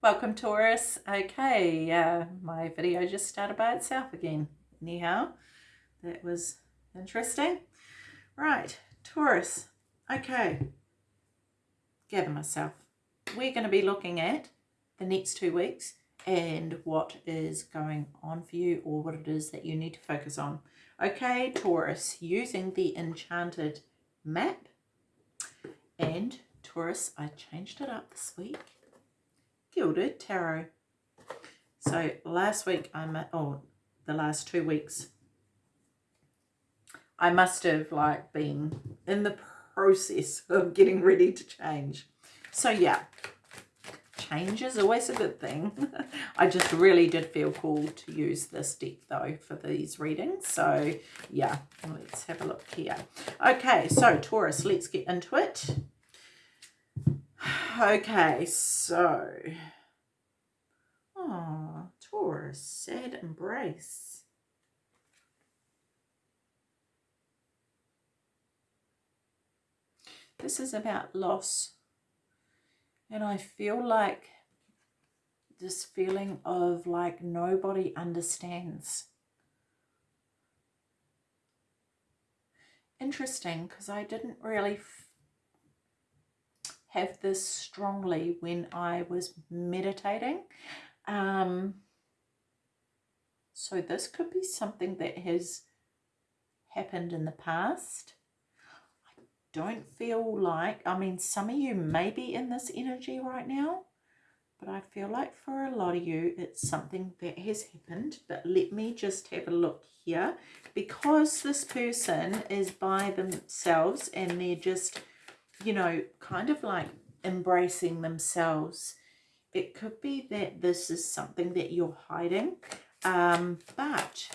Welcome Taurus. Okay, uh, my video just started by itself again. Anyhow, that was interesting. Right, Taurus. Okay, gather myself. We're going to be looking at the next two weeks and what is going on for you or what it is that you need to focus on. Okay, Taurus, using the Enchanted map and Taurus, I changed it up this week Gilded Tarot. So last week, I'm at, oh, the last two weeks, I must have like been in the process of getting ready to change. So yeah, change is always a good thing. I just really did feel called to use this deck though for these readings. So yeah, let's have a look here. Okay, so Taurus, let's get into it. Okay, so... Oh, Taurus, sad embrace. This is about loss. And I feel like this feeling of like nobody understands. Interesting because I didn't really have this strongly when I was meditating. Um, so this could be something that has happened in the past. I don't feel like, I mean, some of you may be in this energy right now, but I feel like for a lot of you, it's something that has happened. But let me just have a look here. Because this person is by themselves and they're just you know, kind of like embracing themselves. It could be that this is something that you're hiding, um, but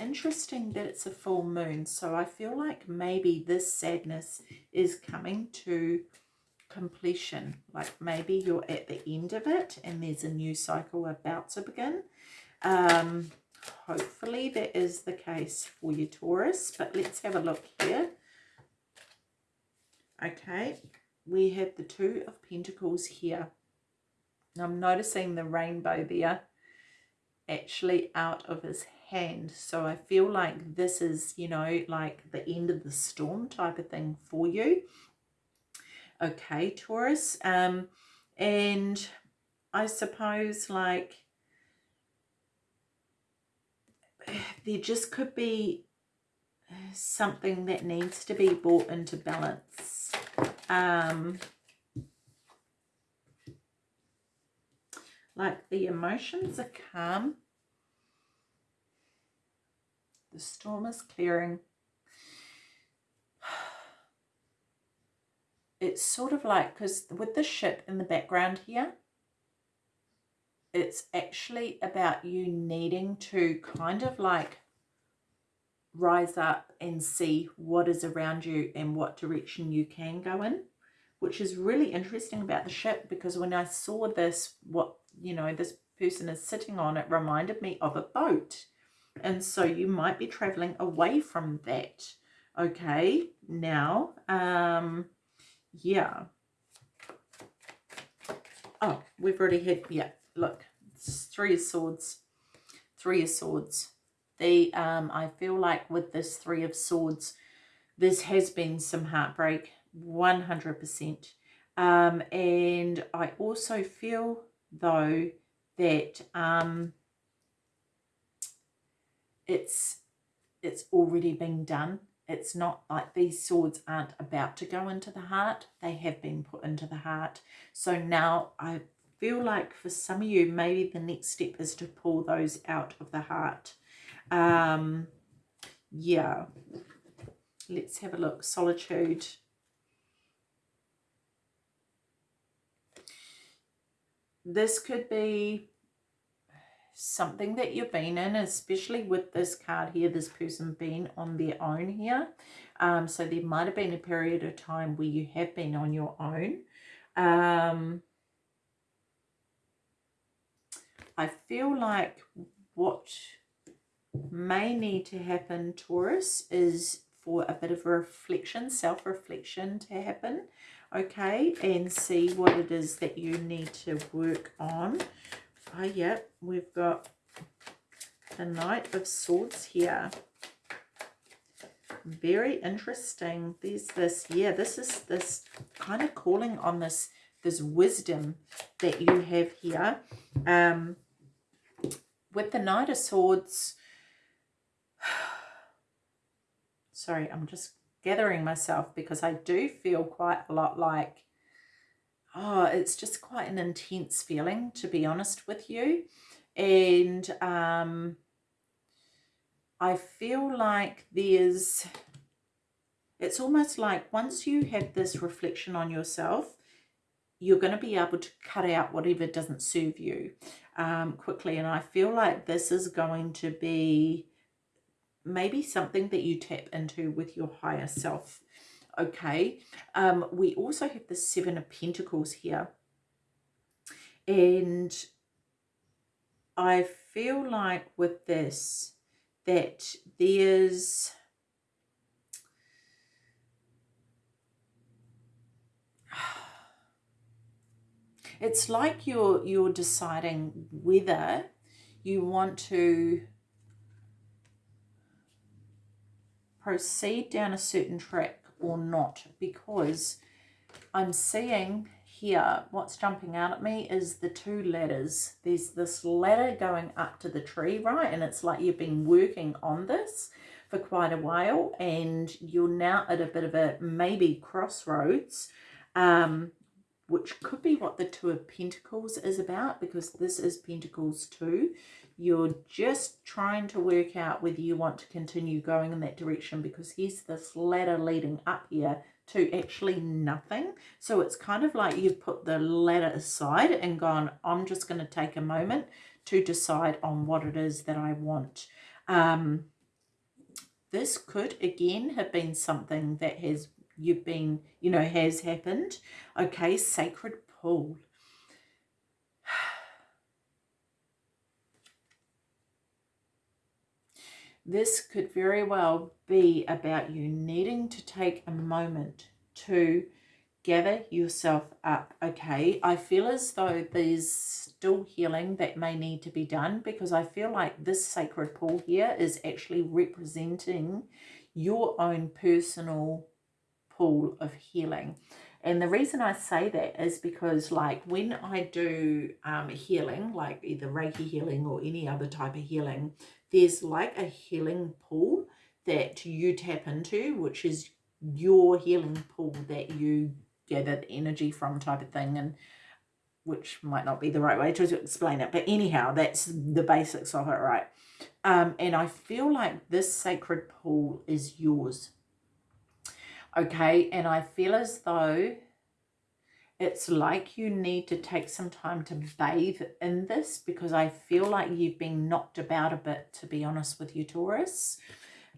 interesting that it's a full moon. So I feel like maybe this sadness is coming to completion. Like maybe you're at the end of it and there's a new cycle about to begin. Um, hopefully that is the case for you, Taurus. But let's have a look here. Okay, we have the Two of Pentacles here. I'm noticing the rainbow there actually out of his hand. So I feel like this is, you know, like the end of the storm type of thing for you. Okay, Taurus. Um, and I suppose like there just could be something that needs to be brought into balance. Um, like the emotions are calm. The storm is clearing. It's sort of like, because with the ship in the background here, it's actually about you needing to kind of like rise up and see what is around you and what direction you can go in which is really interesting about the ship because when I saw this what you know this person is sitting on it reminded me of a boat. And so you might be traveling away from that. Okay now um yeah. Oh we've already had yeah look three of swords three of swords. The um, I feel like with this Three of Swords, this has been some heartbreak, 100%. Um, and I also feel, though, that um, it's it's already been done. It's not like these swords aren't about to go into the heart. They have been put into the heart. So now I feel like for some of you, maybe the next step is to pull those out of the heart. Um, yeah. Let's have a look. Solitude. This could be something that you've been in, especially with this card here, this person being on their own here. Um, so there might have been a period of time where you have been on your own. Um, I feel like what may need to happen, Taurus, is for a bit of reflection, self-reflection to happen. Okay, and see what it is that you need to work on. Oh, yeah, we've got the Knight of Swords here. Very interesting. There's this, yeah, this is this kind of calling on this, this wisdom that you have here. Um, with the Knight of Swords, sorry, I'm just gathering myself because I do feel quite a lot like, oh, it's just quite an intense feeling, to be honest with you. And um, I feel like there's, it's almost like once you have this reflection on yourself, you're going to be able to cut out whatever doesn't serve you um, quickly. And I feel like this is going to be maybe something that you tap into with your higher self. Okay. Um, we also have the Seven of Pentacles here. And I feel like with this, that there's it's like you're you're deciding whether you want to proceed down a certain track or not because I'm seeing here what's jumping out at me is the two ladders. There's this ladder going up to the tree right? And it's like you've been working on this for quite a while and you're now at a bit of a maybe crossroads um, which could be what the two of pentacles is about because this is pentacles too you're just trying to work out whether you want to continue going in that direction because here's this ladder leading up here to actually nothing. So it's kind of like you've put the ladder aside and gone, I'm just going to take a moment to decide on what it is that I want. Um, this could again have been something that has you've been, you know, has happened. Okay, sacred pool. This could very well be about you needing to take a moment to gather yourself up. Okay, I feel as though there's still healing that may need to be done because I feel like this sacred pool here is actually representing your own personal pool of healing. And the reason I say that is because like when I do um, healing, like either Reiki healing or any other type of healing, there's like a healing pool that you tap into, which is your healing pool that you gather the energy from type of thing. And which might not be the right way to explain it. But anyhow, that's the basics of it, right? Um, and I feel like this sacred pool is yours. Okay, and I feel as though it's like you need to take some time to bathe in this because I feel like you've been knocked about a bit, to be honest with you, Taurus.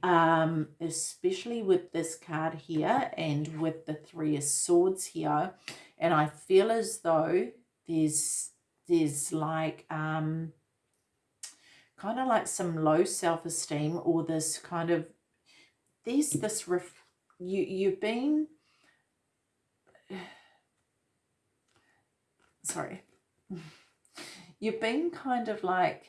Um, especially with this card here and with the Three of Swords here. And I feel as though there's, there's like, um, kind of like some low self-esteem or this kind of, there's this, ref you, you've been sorry, you've been kind of like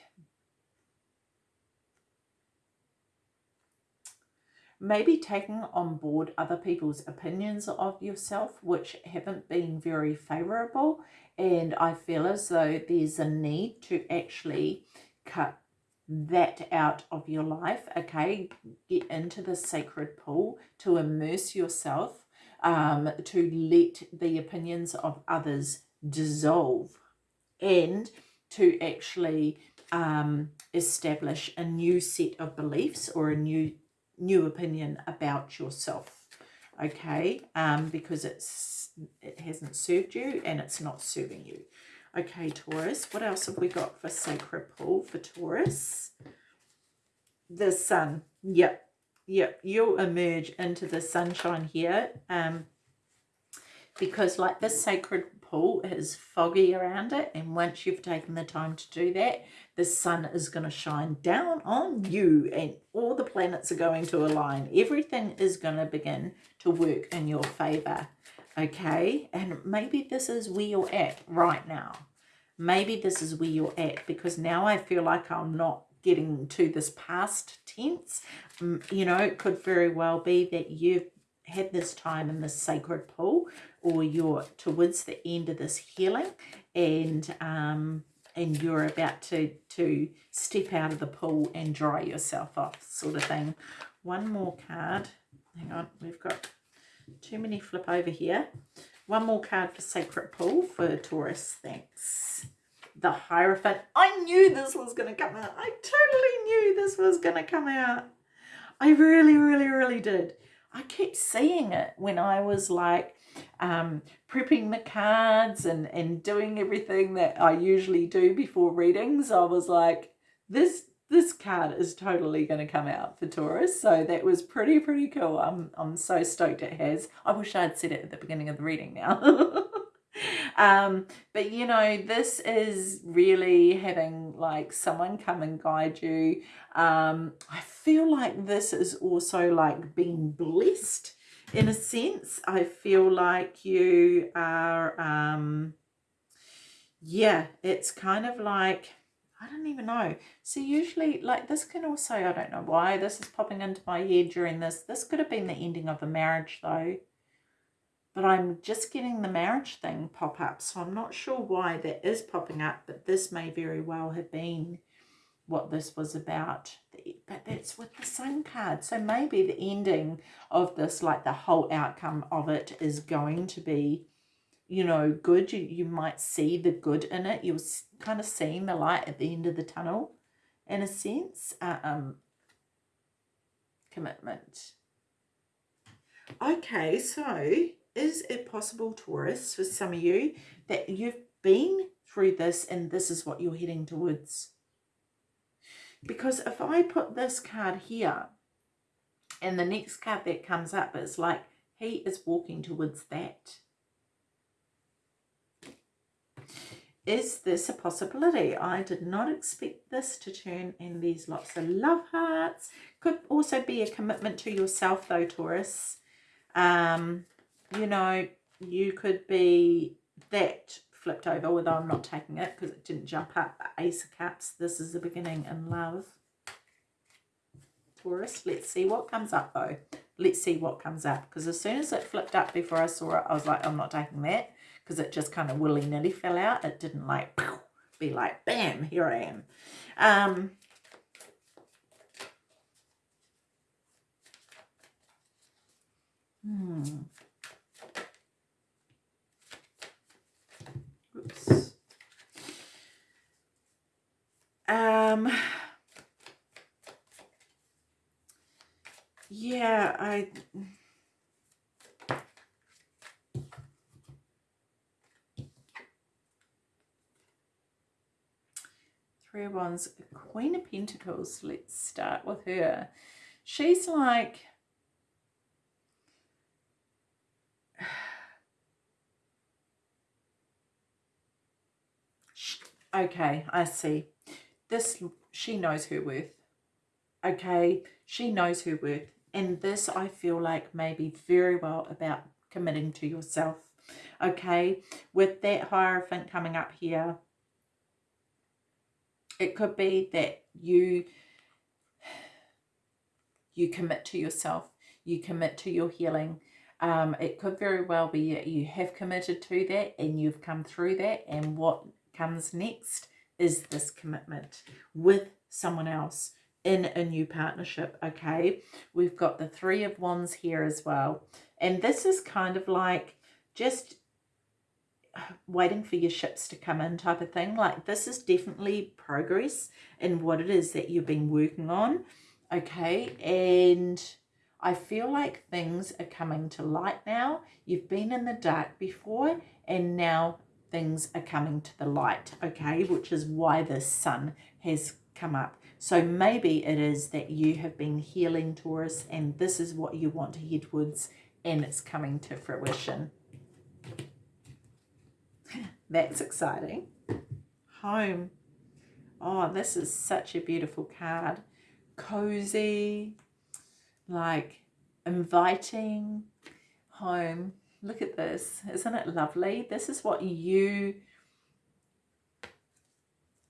maybe taking on board other people's opinions of yourself which haven't been very favorable. And I feel as though there's a need to actually cut that out of your life okay? Get into the sacred pool to immerse yourself um, to let the opinions of others dissolve and to actually um, establish a new set of beliefs or a new new opinion about yourself okay? Um, because it's it hasn't served you and it's not serving you okay Taurus what else have we got for sacred pool for Taurus? The sun. Yep yep you'll emerge into the sunshine here um because like this sacred pool is foggy around it and once you've taken the time to do that the sun is going to shine down on you and all the planets are going to align. Everything is going to begin to work in your favor okay? And maybe this is where you're at right now. Maybe this is where you're at because now I feel like I'm not getting to this past tense. You know, it could very well be that you've had this time in this sacred pool or you're towards the end of this healing and um, and you're about to to step out of the pool and dry yourself off sort of thing. One more card. Hang on, we've got too many flip over here. One more card for Sacred Pool for Taurus. Thanks. The Hierophant. I knew this was going to come out. I totally knew this was going to come out. I really, really, really did. I kept seeing it when I was like um, prepping the cards and, and doing everything that I usually do before readings. I was like, this this card is totally going to come out for Taurus. So that was pretty, pretty cool. I'm, I'm so stoked it has. I wish I'd said it at the beginning of the reading now. um, but, you know, this is really having like someone come and guide you. Um, I feel like this is also like being blessed in a sense. I feel like you are, um, yeah, it's kind of like I don't even know. So usually, like this can also, I don't know why this is popping into my head during this. This could have been the ending of a marriage though. But I'm just getting the marriage thing pop up. So I'm not sure why that is popping up. But this may very well have been what this was about. But that's with the same card. So maybe the ending of this, like the whole outcome of it is going to be you know, good. You, you might see the good in it. You're kind of seeing the light at the end of the tunnel, in a sense. Uh, um, commitment. Okay, so is it possible, Taurus, for some of you, that you've been through this and this is what you're heading towards? Because if I put this card here and the next card that comes up is like, he is walking towards that is this a possibility? I did not expect this to turn in these lots of love hearts. Could also be a commitment to yourself though, Taurus. Um, you know, you could be that flipped over, although I'm not taking it because it didn't jump up. Ace of Cups, this is the beginning in love. Taurus, let's see what comes up though. Let's see what comes up because as soon as it flipped up before I saw it, I was like, I'm not taking that because it just kind of willy-nilly fell out. It didn't like be like, bam, here I am. Um, hmm. Oops. Um, yeah, I... Wands, Queen of Pentacles. Let's start with her. She's like... Okay, I see. This, she knows her worth. Okay, she knows her worth. And this, I feel like, maybe very well about committing to yourself. Okay, with that Hierophant coming up here, it could be that you you commit to yourself, you commit to your healing. Um, it could very well be that you have committed to that and you've come through that and what comes next is this commitment with someone else in a new partnership, okay? We've got the Three of Wands here as well. And this is kind of like just waiting for your ships to come in type of thing. Like this is definitely progress in what it is that you've been working on. Okay. And I feel like things are coming to light now. You've been in the dark before and now things are coming to the light. Okay. Which is why the sun has come up. So maybe it is that you have been healing Taurus and this is what you want to head towards and it's coming to fruition. That's exciting. Home. Oh, this is such a beautiful card. Cozy, like inviting home. Look at this. Isn't it lovely? This is what you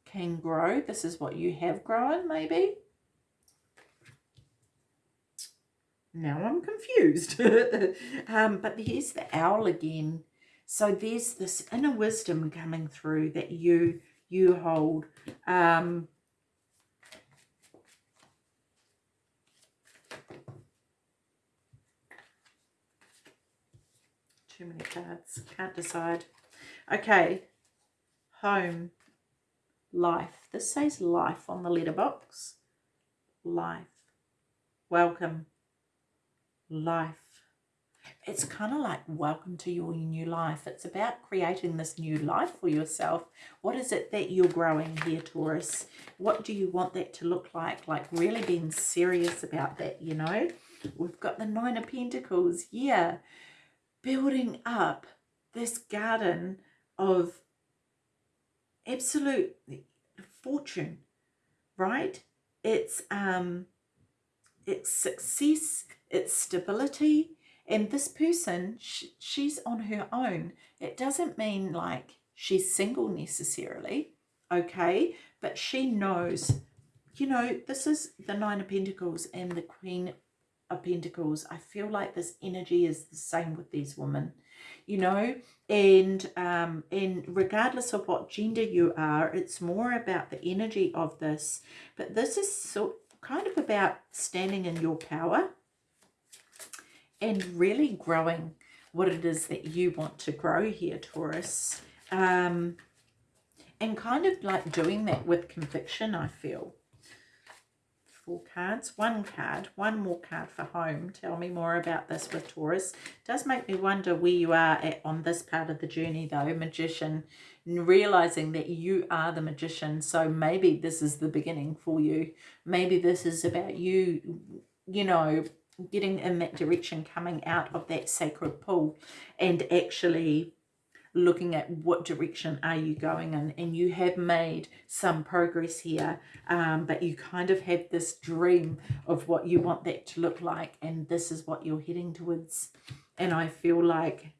can grow. This is what you have grown, maybe. Now I'm confused. um, but here's the owl again. So there's this inner wisdom coming through that you you hold. Um, too many cards. Can't decide. Okay. Home. Life. This says life on the letterbox. Life. Welcome. Life. It's kind of like welcome to your new life. It's about creating this new life for yourself. What is it that you're growing here, Taurus? What do you want that to look like? Like really being serious about that, you know? We've got the Nine of Pentacles. Yeah building up this garden of absolute fortune, right? It's um, it's success, it's stability, and this person, sh she's on her own. It doesn't mean like she's single necessarily, okay? But she knows, you know, this is the Nine of Pentacles and the Queen of Pentacles, I feel like this energy is the same with these women, you know, and um, and regardless of what gender you are, it's more about the energy of this. But this is so kind of about standing in your power and really growing what it is that you want to grow here, Taurus. Um, and kind of like doing that with conviction, I feel four cards. One card, one more card for home. Tell me more about this with Taurus. does make me wonder where you are at on this part of the journey though, Magician. Realizing that you are the magician. So maybe this is the beginning for you. Maybe this is about you, you know, getting in that direction, coming out of that sacred pool and actually looking at what direction are you going in. And you have made some progress here um, but you kind of have this dream of what you want that to look like and this is what you're heading towards. And I feel like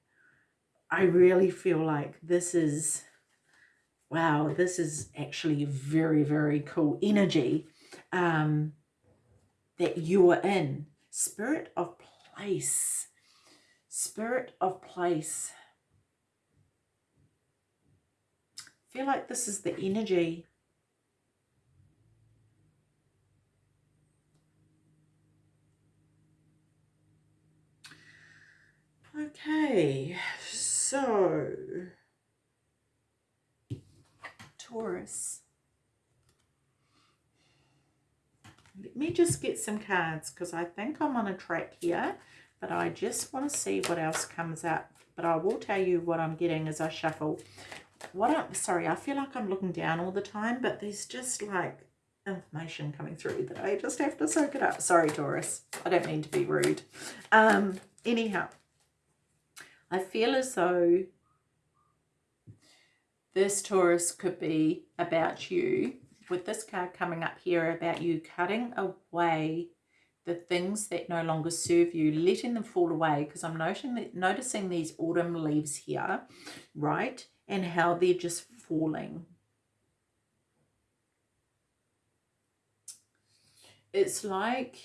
I really feel like this is wow this is actually very very cool energy um, that you are in spirit of place. Spirit of place. Feel like this is the energy. Okay, so Taurus. Let me just get some cards because I think I'm on a track here, but I just want to see what else comes up. But I will tell you what I'm getting as I shuffle what I'm sorry, I feel like I'm looking down all the time, but there's just like information coming through that I just have to soak it up. Sorry, Taurus. I don't mean to be rude. Um, anyhow, I feel as though this Taurus could be about you, with this card coming up here, about you cutting away the things that no longer serve you, letting them fall away, because I'm noticing, noticing these autumn leaves here, right? and how they're just falling. It's like,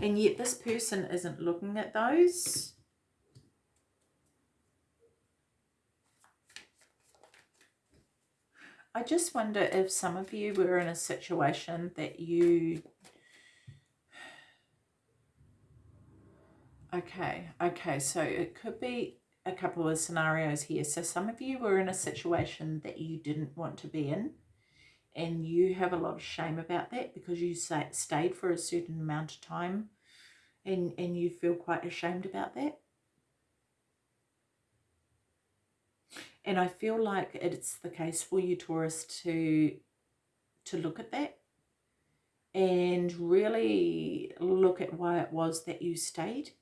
and yet this person isn't looking at those. I just wonder if some of you were in a situation that you Okay, okay, so it could be a couple of scenarios here. So some of you were in a situation that you didn't want to be in and you have a lot of shame about that because you stayed for a certain amount of time and, and you feel quite ashamed about that. And I feel like it's the case for you, Taurus, to, to look at that and really look at why it was that you stayed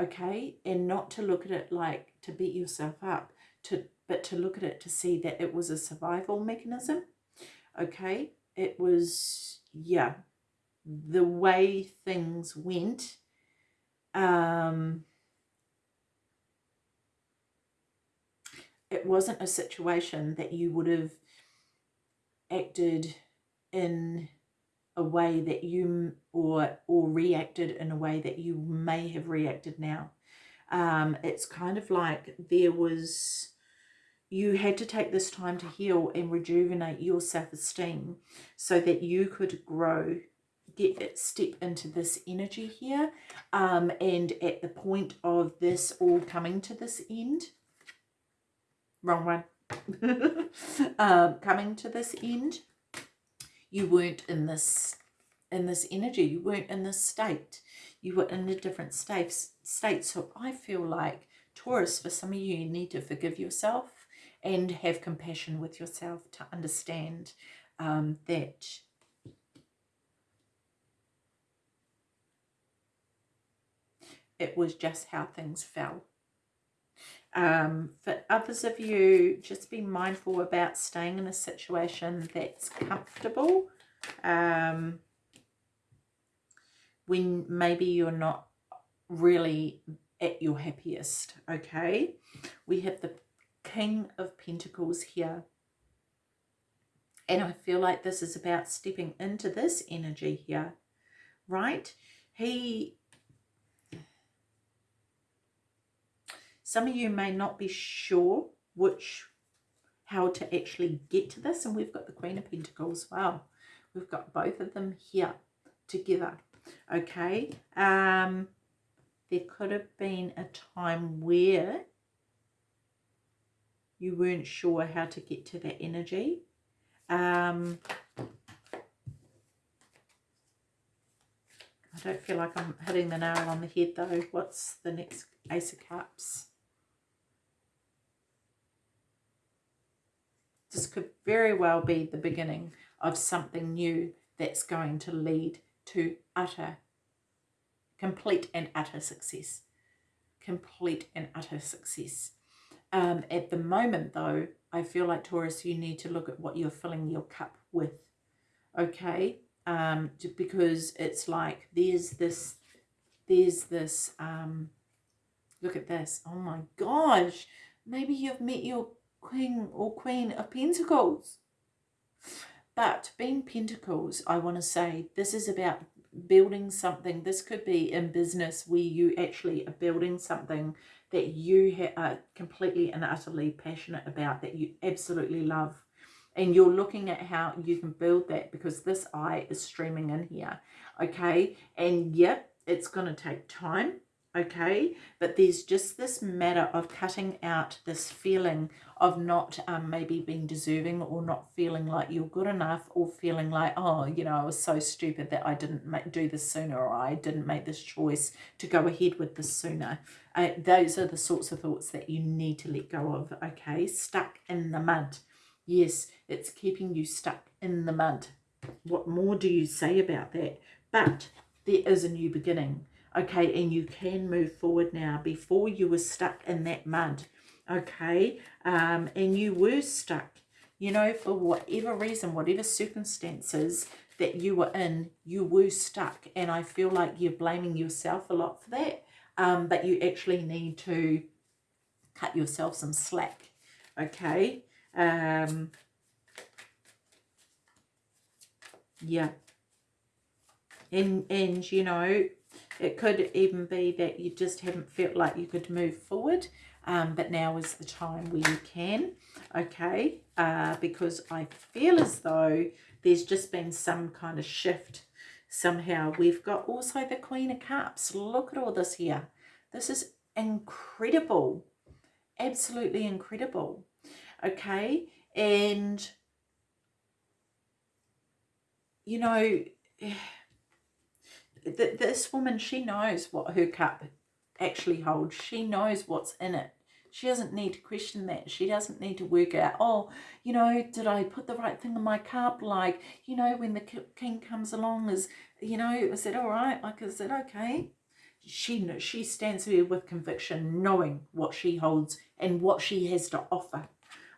okay? And not to look at it like to beat yourself up to but to look at it to see that it was a survival mechanism okay? It was yeah the way things went Um, it wasn't a situation that you would have acted in a way that you or or reacted in a way that you may have reacted now. Um it's kind of like there was you had to take this time to heal and rejuvenate your self-esteem so that you could grow get step into this energy here um and at the point of this all coming to this end wrong one. Um coming to this end you weren't in this in this energy you weren't in this state. You were in a different state state. So i feel like taurus for some of you you need to forgive yourself and have compassion with yourself to understand um, that it was just how things fell um, for others of you, just be mindful about staying in a situation that's comfortable. Um, when maybe you're not really at your happiest, okay? We have the King of Pentacles here. And I feel like this is about stepping into this energy here, right? He Some of you may not be sure which how to actually get to this and we've got the Queen of Pentacles as well. We've got both of them here together. Okay. Um, there could have been a time where you weren't sure how to get to that energy. Um, I don't feel like I'm hitting the nail on the head though. What's the next Ace of Cups? This could very well be the beginning of something new that's going to lead to utter, complete and utter success. Complete and utter success. Um, at the moment, though, I feel like Taurus, you need to look at what you're filling your cup with. Okay? Um, because it's like there's this, there's this, um, look at this. Oh my gosh. Maybe you've met your King or Queen of Pentacles. But being Pentacles, I want to say this is about building something. This could be in business where you actually are building something that you are completely and utterly passionate about, that you absolutely love. And you're looking at how you can build that because this eye is streaming in here. Okay. And yep, it's going to take time okay? But there's just this matter of cutting out this feeling of not um, maybe being deserving or not feeling like you're good enough or feeling like oh you know I was so stupid that I didn't make, do this sooner or I didn't make this choice to go ahead with this sooner. Uh, those are the sorts of thoughts that you need to let go of okay? Stuck in the mud. Yes it's keeping you stuck in the mud. What more do you say about that? But there is a new beginning okay and you can move forward now before you were stuck in that mud okay? Um and you were stuck you know for whatever reason whatever circumstances that you were in you were stuck. And i feel like you're blaming yourself a lot for that um but you actually need to cut yourself some slack okay? Um yeah. And and you know it could even be that you just haven't felt like you could move forward, um, but now is the time where you can, okay? Uh, because I feel as though there's just been some kind of shift somehow. We've got also the Queen of Cups. Look at all this here. This is incredible. Absolutely incredible. Okay? And, you know th this woman, she knows what her cup actually holds. She knows what's in it. She doesn't need to question that. She doesn't need to work out, oh, you know, did I put the right thing in my cup? Like, you know, when the king comes along, is, you know, is it all right? Like, is it okay? She, she stands there with conviction, knowing what she holds and what she has to offer.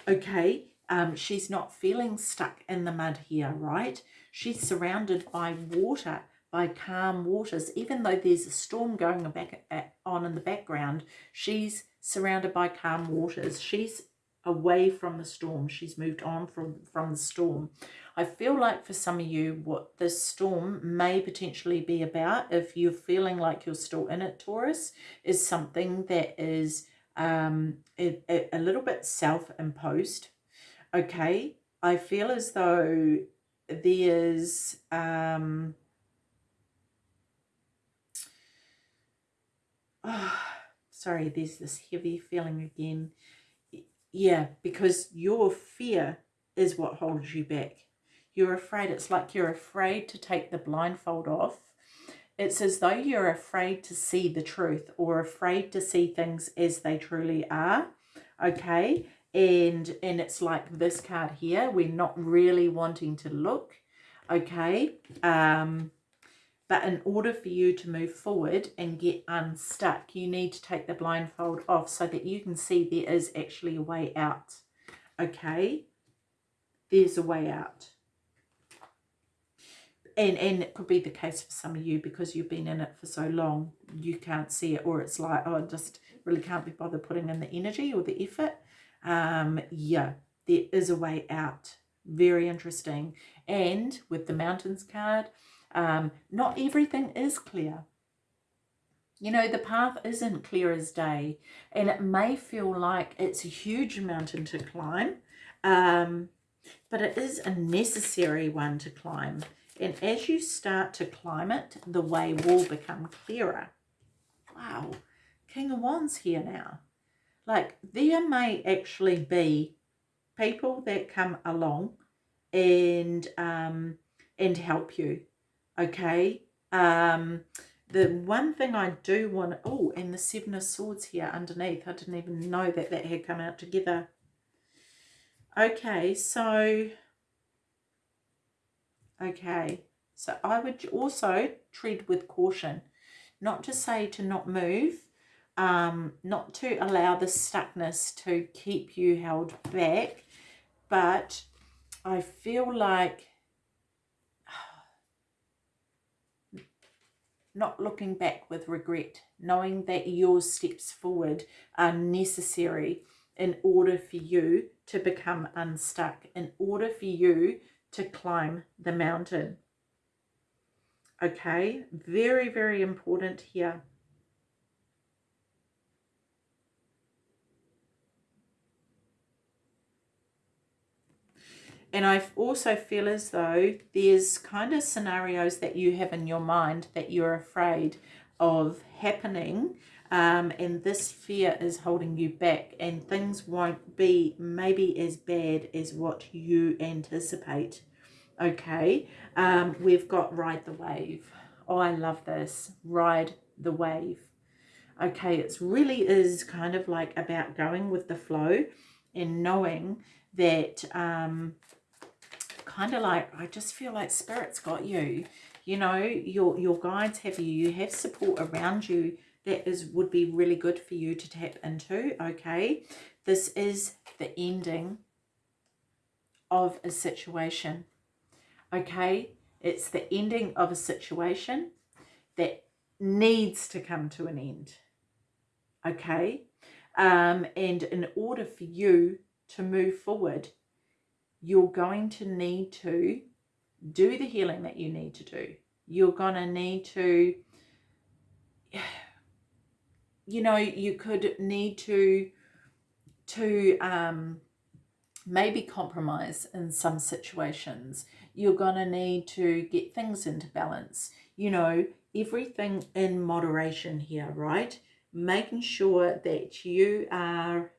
Okay, um, she's not feeling stuck in the mud here, right? She's surrounded by water by calm waters. Even though there's a storm going back on in the background, she's surrounded by calm waters. She's away from the storm. She's moved on from, from the storm. I feel like for some of you, what this storm may potentially be about, if you're feeling like you're still in it, Taurus, is something that is um, a, a little bit self-imposed. Okay, I feel as though there's um, oh, sorry, there's this heavy feeling again. Yeah, because your fear is what holds you back. You're afraid. It's like you're afraid to take the blindfold off. It's as though you're afraid to see the truth or afraid to see things as they truly are. Okay. And, and it's like this card here. We're not really wanting to look. Okay. Um, but in order for you to move forward and get unstuck, you need to take the blindfold off so that you can see there is actually a way out. Okay? There's a way out. And, and it could be the case for some of you because you've been in it for so long, you can't see it. Or it's like, oh, I just really can't be bothered putting in the energy or the effort. Um, yeah, there is a way out. Very interesting. And with the mountains card, um, not everything is clear. You know, the path isn't clear as day and it may feel like it's a huge mountain to climb, um, but it is a necessary one to climb. And as you start to climb it, the way will become clearer. Wow, King of Wands here now. Like there may actually be people that come along and um, and help you okay? Um the one thing i do want oh and the seven of swords here underneath i didn't even know that that had come out together. Okay so okay so i would also tread with caution. Not to say to not move um not to allow the stuckness to keep you held back but i feel like not looking back with regret, knowing that your steps forward are necessary in order for you to become unstuck, in order for you to climb the mountain. Okay, very, very important here. And I also feel as though there's kind of scenarios that you have in your mind that you're afraid of happening um, and this fear is holding you back and things won't be maybe as bad as what you anticipate. Okay, um, we've got Ride the Wave. Oh, I love this. Ride the Wave. Okay, it really is kind of like about going with the flow and knowing that um, kind of like, I just feel like Spirit's got you. You know, your, your guides have you. You have support around you that is would be really good for you to tap into, okay? This is the ending of a situation, okay? It's the ending of a situation that needs to come to an end, okay? Um, and in order for you to move forward, you're going to need to do the healing that you need to do. You're going to need to, you know, you could need to, to um, maybe compromise in some situations. You're going to need to get things into balance. You know, everything in moderation here, right? Making sure that you are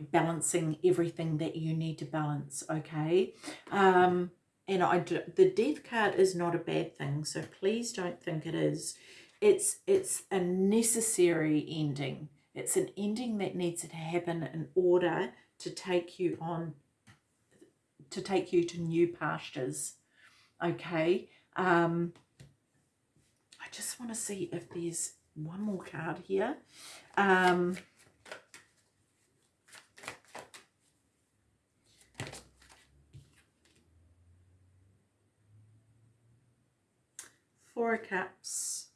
balancing everything that you need to balance okay? Um and i do, the death card is not a bad thing so please don't think it is. It's it's a necessary ending. It's an ending that needs to happen in order to take you on to take you to new pastures okay? Um i just want to see if there's one more card here. Um Four Cups.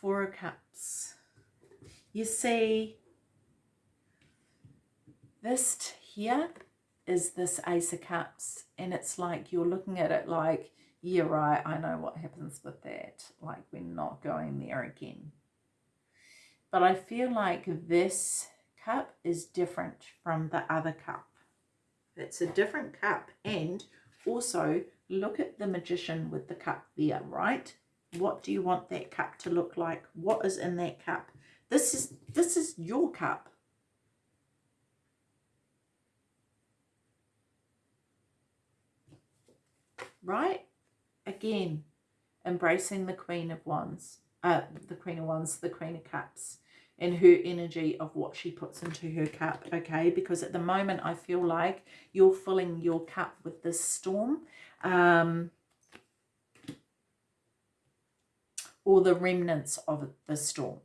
Four Cups. You see, this here is this Ace of Cups. And it's like you're looking at it like, yeah, right, I know what happens with that. Like we're not going there again. But I feel like this cup is different from the other cup. It's a different cup. And also look at the magician with the cup there, right? What do you want that cup to look like? What is in that cup? This is this is your cup. Right? Again, embracing the Queen of Wands, uh, the Queen of Wands, the Queen of Cups and her energy of what she puts into her cup, okay? Because at the moment, I feel like you're filling your cup with this storm. Um, or the remnants of the storm.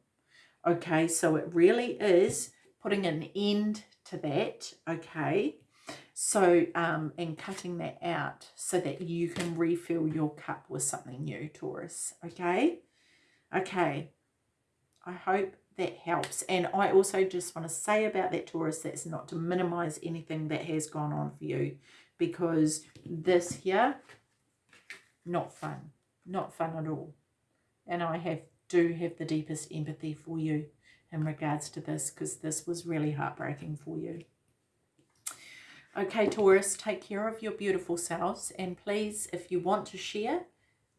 Okay, so it really is putting an end to that, okay? So, um, and cutting that out so that you can refill your cup with something new, Taurus, okay? Okay, I hope that helps. And I also just want to say about that Taurus, that's not to minimize anything that has gone on for you because this here, not fun, not fun at all. And I have do have the deepest empathy for you in regards to this because this was really heartbreaking for you. Okay, Taurus, take care of your beautiful selves. And please, if you want to share,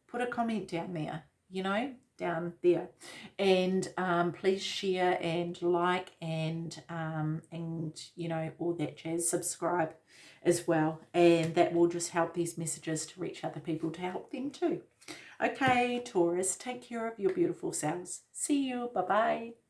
put a comment down there, you know, down there. And um, please share and like and um, and you know all that jazz. Subscribe as well. And that will just help these messages to reach other people to help them too. Okay Taurus take care of your beautiful selves. See you. Bye bye